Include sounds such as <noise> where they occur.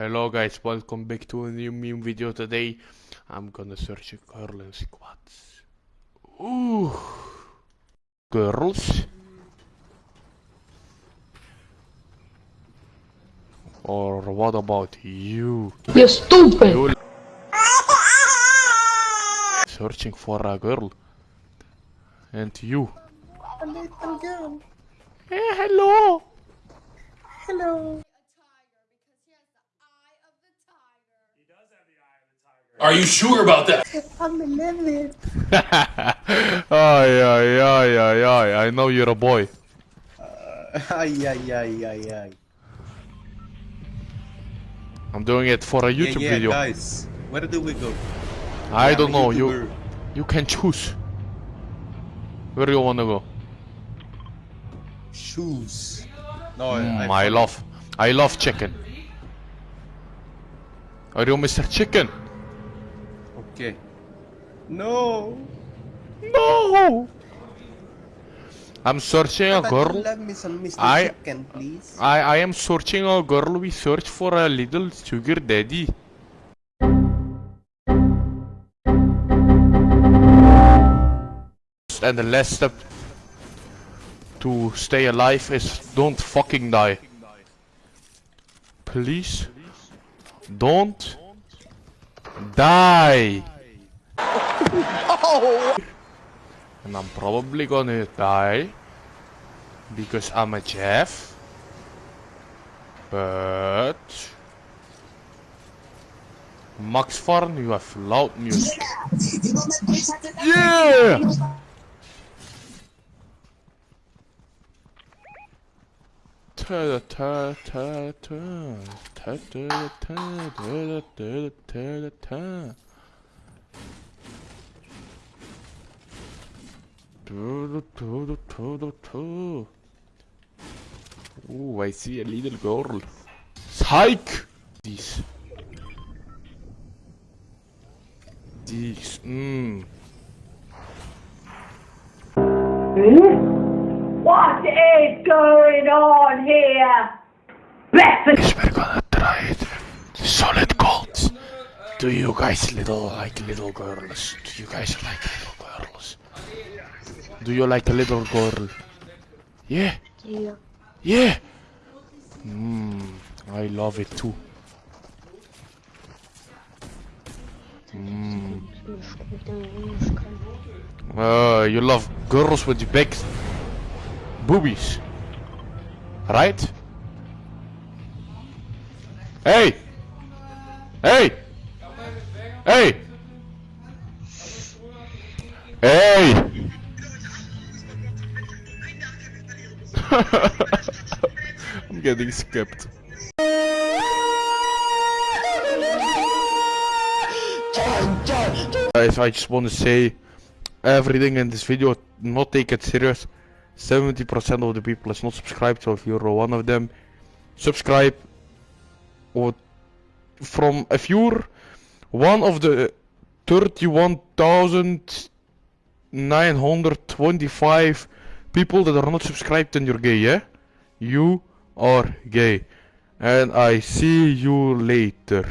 Hello guys, welcome back to a new meme video today. I'm gonna search a girl in squads. Ooh. Girls? Or what about you? You stupid! You searching for a girl. And you. A little girl. Hey, hello! Hello. Are you sure about that? I'm 11. <laughs> ay, ay, ay, ay, ay, I know you're a boy. Ay, ay, ay, ay, ay. I'm doing it for a YouTube yeah, yeah, video. guys. Where do we go? I I'm don't a know, you you can choose. Where do you wanna go? Shoes. No, Mm, I, I love I love chicken. Are you Mr. Chicken? Okay. No. No! I'm searching a girl. Love me some Mr. I- Chicken, please. I, I am searching a girl. We search for a little sugar daddy. And the last step to stay alive is don't fucking die. Please don't die. Oh. And I'm probably gonna die because I'm a chef. But Max Farn, you have loud music. Yeah! Ta ta ta ta ta ta ta ta ta ta ta ta Ooh, I see a little girl. Psych! These. This. Mmm. What is going on here? Breakfast We're gonna try it. Solid gold. Do you guys little like little girls? Do you guys like little girls? Do you like a little girl? Yeah. Yeah. Yeah. Mmm. I love it too. Mmm. Uh, you love girls with big boobies, right? Hey! Hey! Hey! Hey! <laughs> I'm getting skipped. Guys, I just want to say everything in this video, not take it serious. 70% of the people is not subscribed, so if you're one of them, subscribe. Or from if you're one of the 31,925 people that are not subscribed, and you're gay, yeah? You are gay. And I see you later.